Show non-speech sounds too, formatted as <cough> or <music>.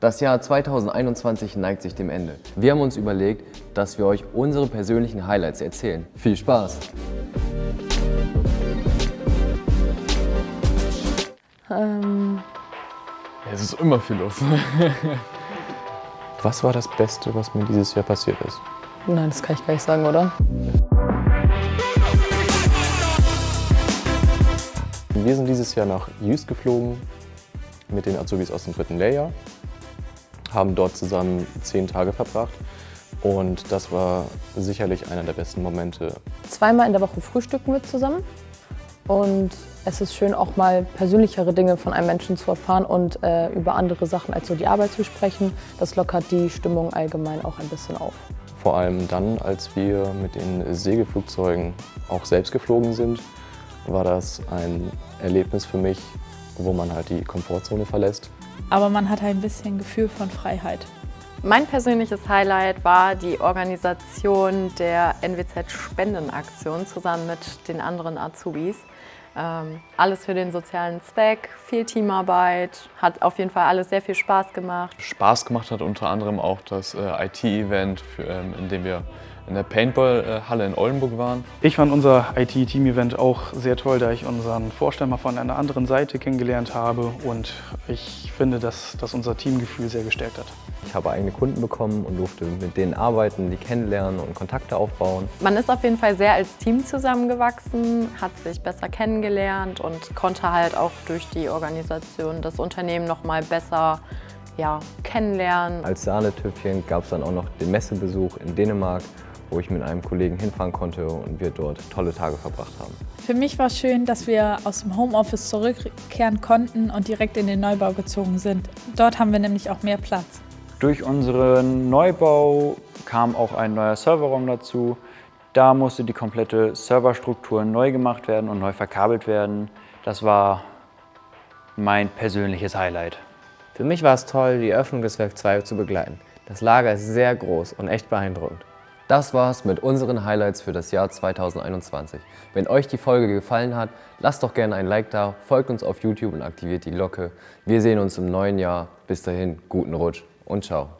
Das Jahr 2021 neigt sich dem Ende. Wir haben uns überlegt, dass wir euch unsere persönlichen Highlights erzählen. Viel Spaß! Ähm, Es ist immer viel los. <laughs> Was war das Beste, was mir dieses Jahr passiert ist? nein, das kann ich gar nicht sagen, oder? Wir sind dieses Jahr nach Jüst geflogen mit den Azubis aus dem dritten Lehrjahr, haben dort zusammen zehn Tage verbracht und das war sicherlich einer der besten Momente. Zweimal in der Woche frühstücken wir zusammen und es ist schön, auch mal persönlichere Dinge von einem Menschen zu erfahren und äh, über andere Sachen als so die Arbeit zu sprechen. Das lockert die Stimmung allgemein auch ein bisschen auf. Vor allem dann, als wir mit den Segelflugzeugen auch selbst geflogen sind, war das ein Erlebnis für mich, wo man halt die Komfortzone verlässt. Aber man hat ein bisschen Gefühl von Freiheit. Mein persönliches Highlight war die Organisation der NWZ-Spendenaktion zusammen mit den anderen Azubis. Ähm, alles für den sozialen Zweck, viel Teamarbeit, hat auf jeden Fall alles sehr viel Spaß gemacht. Spaß gemacht hat unter anderem auch das äh, IT-Event, ähm, in dem wir in der Paintball-Halle in Oldenburg waren. Ich fand unser IT-Team-Event auch sehr toll, da ich unseren Vorstand mal von einer anderen Seite kennengelernt habe und ich finde, dass das unser Teamgefühl sehr gestärkt hat. Ich habe eigene Kunden bekommen und durfte mit denen arbeiten, die kennenlernen und Kontakte aufbauen. Man ist auf jeden Fall sehr als Team zusammengewachsen, hat sich besser kennengelernt und konnte halt auch durch die Organisation das Unternehmen noch mal besser ja, kennenlernen. Als Sahnetüpfchen gab es dann auch noch den Messebesuch in Dänemark, wo ich mit einem Kollegen hinfahren konnte und wir dort tolle Tage verbracht haben. Für mich war schön, dass wir aus dem Homeoffice zurückkehren konnten und direkt in den Neubau gezogen sind. Dort haben wir nämlich auch mehr Platz. Durch unseren Neubau kam auch ein neuer Serverraum dazu. Da musste die komplette Serverstruktur neu gemacht werden und neu verkabelt werden. Das war mein persönliches Highlight. Für mich war es toll, die Eröffnung des Werk 2 zu begleiten. Das Lager ist sehr groß und echt beeindruckend. Das war's mit unseren Highlights für das Jahr 2021. Wenn euch die Folge gefallen hat, lasst doch gerne ein Like da, folgt uns auf YouTube und aktiviert die Glocke. Wir sehen uns im neuen Jahr. Bis dahin, guten Rutsch und ciao.